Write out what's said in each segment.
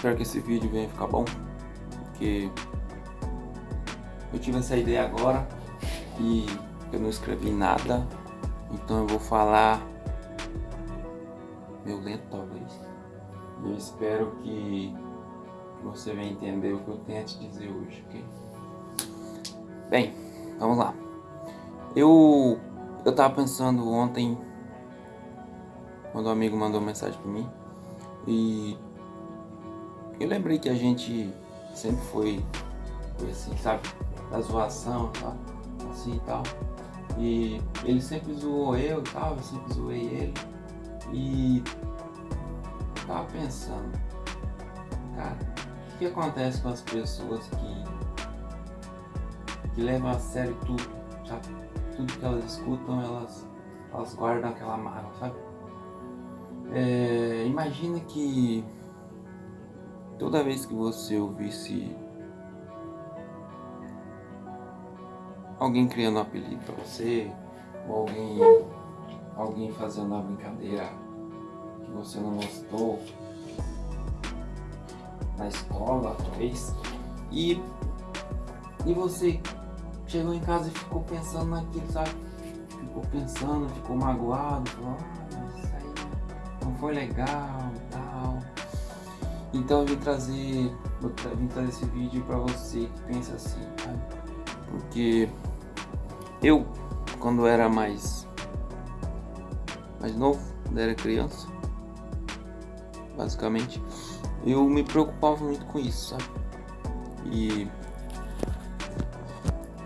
Espero que esse vídeo venha ficar bom, porque eu tive essa ideia agora e eu não escrevi nada, então eu vou falar meio lento talvez. Eu espero que você venha entender o que eu tenho a te dizer hoje, ok? Bem, vamos lá. Eu, eu tava pensando ontem, quando um amigo mandou mensagem pra mim, e eu lembrei que a gente sempre foi, foi assim, sabe? Da zoação, tal, assim e tal. E ele sempre zoou eu e tal, eu sempre zoei ele. E eu tava pensando, cara, o que acontece com as pessoas que, que levam a sério tudo, sabe? Tudo que elas escutam, elas, elas guardam aquela mágoa, sabe? É, imagina que toda vez que você ouvisse alguém criando um apelido pra você, ou alguém, alguém fazendo uma brincadeira que você não gostou na escola, talvez, e, e você chegou em casa e ficou pensando naquilo, sabe? Ficou pensando, ficou magoado, falou, ah, isso aí não foi legal. Então eu vim trazer, eu vim trazer esse vídeo pra você que pensa assim, sabe? Porque eu, quando era mais, mais novo, quando era criança, basicamente, eu me preocupava muito com isso, sabe? E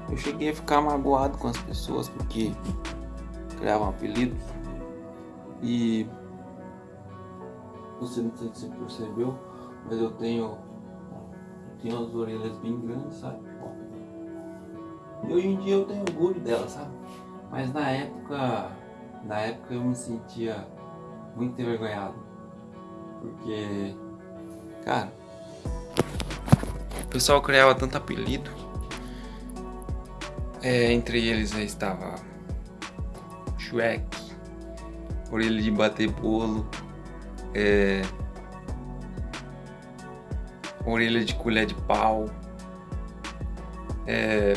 eu cheguei a ficar magoado com as pessoas porque criavam apelidos e você não percebeu, mas eu tenho, tenho as orelhas bem grandes, sabe? E hoje em dia eu tenho orgulho dela, sabe? Mas na época, na época eu me sentia muito envergonhado. Porque, cara, o pessoal criava tanto apelido. É, entre eles aí estava Shrek, orelha de bater bolo, é, orelha de colher de pau, é,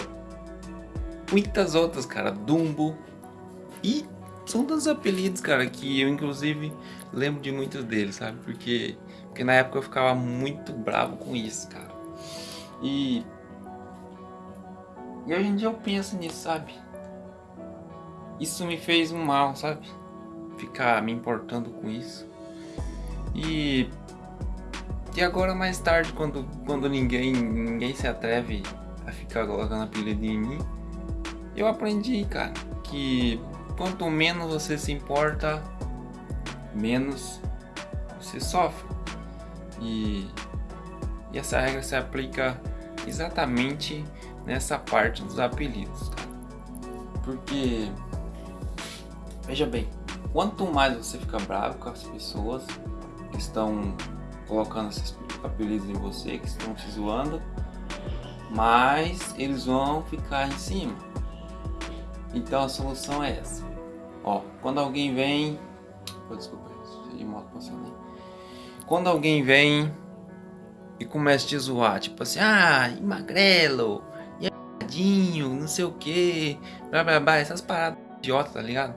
muitas outras, cara, Dumbo e são tantos apelidos, cara, que eu inclusive lembro de muitos deles, sabe? Porque, porque na época eu ficava muito bravo com isso, cara. E, e hoje em dia eu penso nisso, sabe? Isso me fez um mal, sabe? Ficar me importando com isso. E e agora mais tarde, quando, quando ninguém, ninguém se atreve a ficar colocando apelido em mim, eu aprendi, cara, que quanto menos você se importa, menos você sofre. E, e essa regra se aplica exatamente nessa parte dos apelidos, cara. Porque, veja bem, quanto mais você fica bravo com as pessoas que estão colocando esses apelidos em você, que estão te zoando, mais eles vão ficar em cima. Então a solução é essa. Ó, quando alguém vem... Oh, desculpa, de moto passando aí. Quando alguém vem e começa a te zoar, tipo assim, ah, magrelo, iadinho, não sei o que, blá blá blá, essas paradas idiota, tá ligado?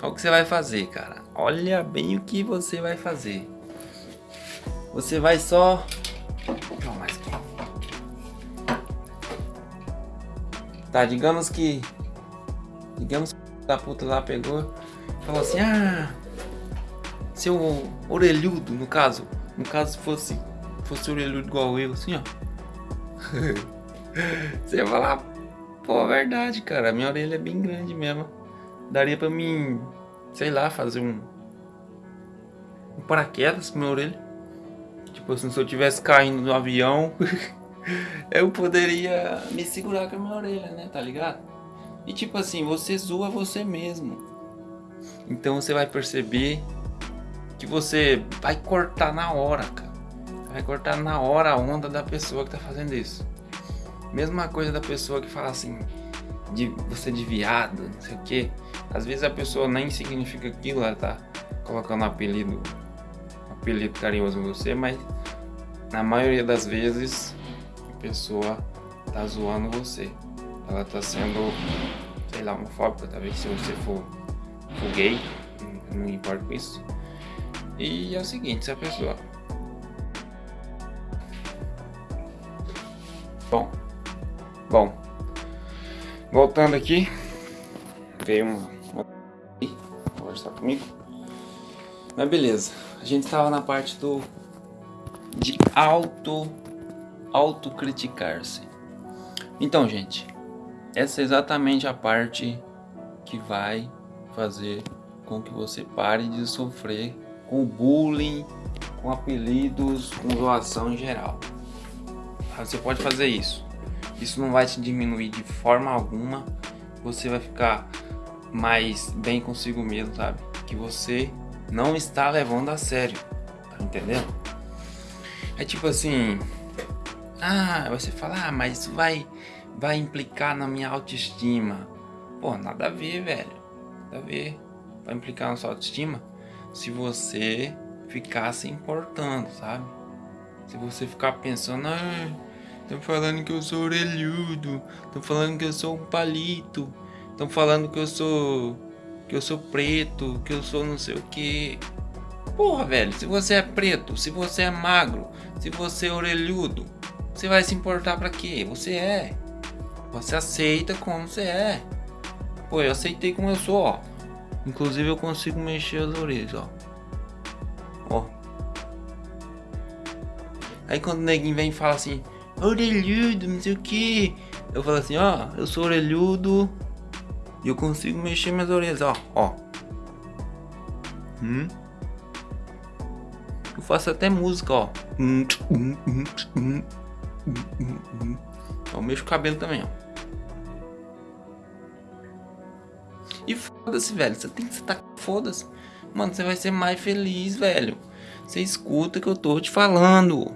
Olha o que você vai fazer, cara. Olha bem o que você vai fazer. Você vai só... Não, mais. Tá, digamos que... Digamos que a puta lá pegou e falou assim, ah... Seu orelhudo, no caso. No caso, fosse... Fosse orelhudo igual eu, assim, ó. Você ia falar... Pô, verdade, cara. Minha orelha é bem grande mesmo. Daria pra mim... Sei lá, fazer um... Um paraquedas com minha orelha. Tipo assim, se eu tivesse caindo no avião, eu poderia me segurar com a minha orelha, né? Tá ligado? E tipo assim, você zoa você mesmo. Então você vai perceber que você vai cortar na hora, cara. Vai cortar na hora a onda da pessoa que tá fazendo isso. Mesma coisa da pessoa que fala assim, de você de viado, não sei o que. Às vezes a pessoa nem significa aquilo, ela tá colocando um apelido apelido carinhoso em você, mas na maioria das vezes a pessoa tá zoando você. Ela tá sendo, sei lá, homofóbica, talvez se você for, for gay, não importa com isso. E é o seguinte, se a pessoa... Bom, bom, voltando aqui, veio uma, uma... conversar comigo, mas beleza, a gente estava na parte do de auto autocriticar-se. Então, gente, essa é exatamente a parte que vai fazer com que você pare de sofrer com bullying, com apelidos, com doação em geral. Você pode fazer isso. Isso não vai te diminuir de forma alguma. Você vai ficar mais bem consigo mesmo, sabe? Que você não está levando a sério. Tá entendendo? É tipo assim, ah, você fala, ah, mas isso vai, vai implicar na minha autoestima. Pô, nada a ver, velho. Nada a ver. Vai implicar na sua autoestima se você ficar se importando, sabe? Se você ficar pensando, ah, estão falando que eu sou orelhudo, estão falando que eu sou um palito, estão falando que eu sou que eu sou preto, que eu sou não sei o que. Porra, velho, se você é preto, se você é magro, se você é orelhudo, você vai se importar pra quê? Você é. Você aceita como você é. Pô, eu aceitei como eu sou, ó. Inclusive eu consigo mexer as orelhas, ó. Ó. Aí quando o neguinho vem e fala assim, orelhudo, não sei o que. Eu falo assim, ó, eu sou orelhudo e eu consigo mexer minhas orelhas, ó, ó. Hum? Eu faço até música, ó. Hum, hum, hum, hum. Mexo o cabelo também, ó. E foda-se, velho. Você tem que estar foda-se. Mano, você vai ser mais feliz, velho. Você escuta o que eu tô te falando.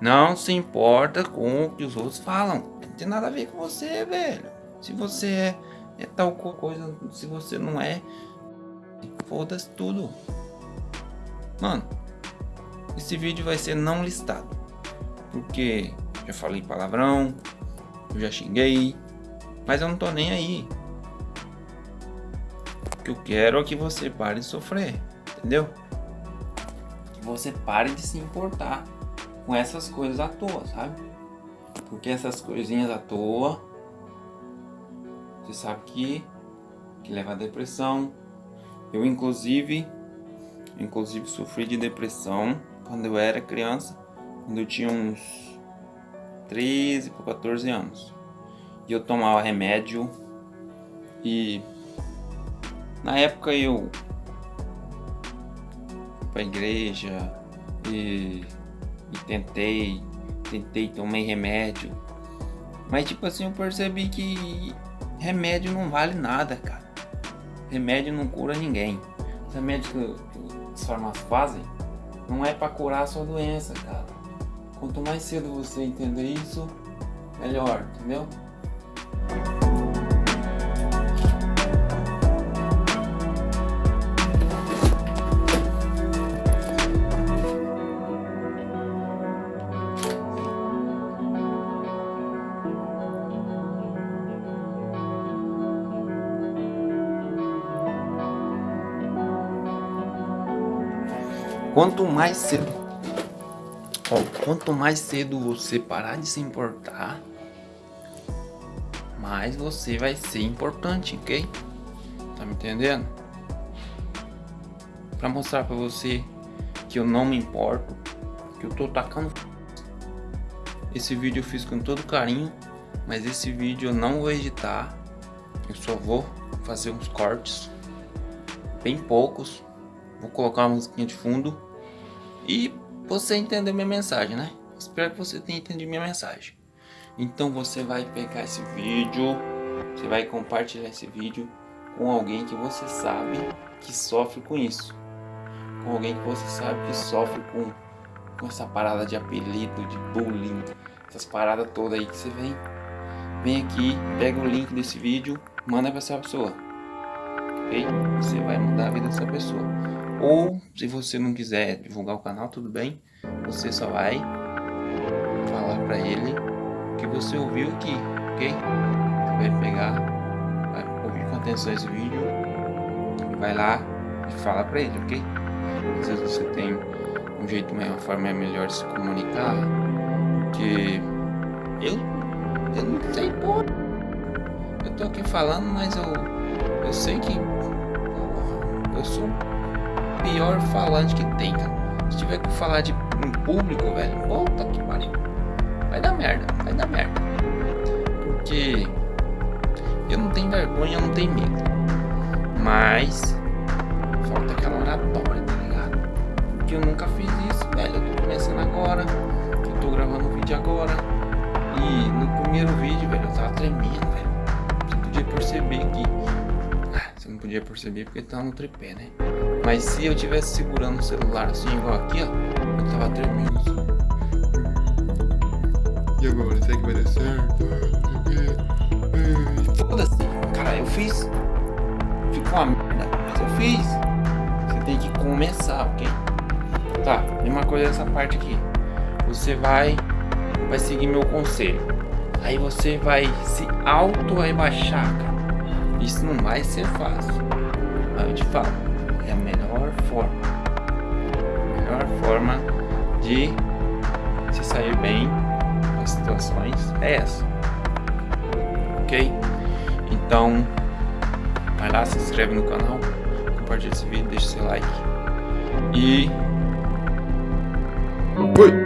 Não se importa com o que os outros falam. Não tem nada a ver com você, velho. Se você é, é tal coisa, se você não é, foda-se tudo. Mano, esse vídeo vai ser não listado porque já falei palavrão, eu já xinguei, mas eu não tô nem aí. O que eu quero é que você pare de sofrer, entendeu? Que você pare de se importar com essas coisas à toa, sabe? Porque essas coisinhas à toa, você sabe que, que leva a depressão. Eu inclusive, inclusive sofri de depressão quando eu era criança quando eu tinha uns 13 para 14 anos. E eu tomava remédio e na época eu para igreja e, e tentei, tentei, tomei remédio. Mas tipo assim, eu percebi que remédio não vale nada, cara. Remédio não cura ninguém. Os remédios que, as farmácias fazem não é para curar a sua doença, cara. Quanto mais cedo você entender isso, melhor, entendeu? Quanto mais cedo Ó, quanto mais cedo você parar de se importar, mais você vai ser importante, ok? Tá me entendendo? Pra mostrar pra você que eu não me importo, que eu tô tacando Esse vídeo eu fiz com todo carinho, mas esse vídeo eu não vou editar. Eu só vou fazer uns cortes, bem poucos. Vou colocar uma musiquinha de fundo e você entendeu minha mensagem, né? Espero que você tenha entendido minha mensagem. Então você vai pegar esse vídeo, você vai compartilhar esse vídeo com alguém que você sabe que sofre com isso. Com alguém que você sabe que sofre com, com essa parada de apelido, de bullying, essas paradas todas aí que você vem. Vem aqui, pega o link desse vídeo, manda para essa pessoa. Ok? Você vai mudar a vida dessa pessoa. Ou, se você não quiser divulgar o canal, tudo bem. Você só vai falar pra ele que você ouviu aqui, ok? Você vai pegar, vai ouvir com atenção esse vídeo vai lá e fala pra ele, ok? Às vezes você tem um jeito, uma forma melhor de se comunicar, porque eu, eu não sei porra. Eu tô aqui falando, mas eu, eu sei que eu sou pior falante que tem, cara. Se tiver que falar de um público, velho, puta que pariu. Vai dar merda, vai dar merda. Porque eu não tenho vergonha, eu não tenho medo. Mas falta aquela oratória, tá ligado? Porque eu nunca fiz isso, velho. Eu tô começando agora. Eu tô gravando o vídeo agora. E no primeiro vídeo, velho, eu tava tremendo, podia perceber porque tava no tripé, né? Mas se eu tivesse segurando o celular assim, igual aqui, ó, eu tava tremendo assim. E agora, será que vai dar certo? Foda-se, cara, eu fiz. Ficou uma merda, mas eu fiz. Você tem que começar, ok? Tá, mesma coisa essa parte aqui. Você vai, vai seguir meu conselho. Aí você vai se auto-rebaixar, cara. Isso não vai ser fácil. Mas eu te falo, é a melhor forma. A melhor forma de se sair bem nas situações é essa. Ok? Então, vai lá, se inscreve no canal, compartilha esse vídeo, deixa seu like. E. Fui!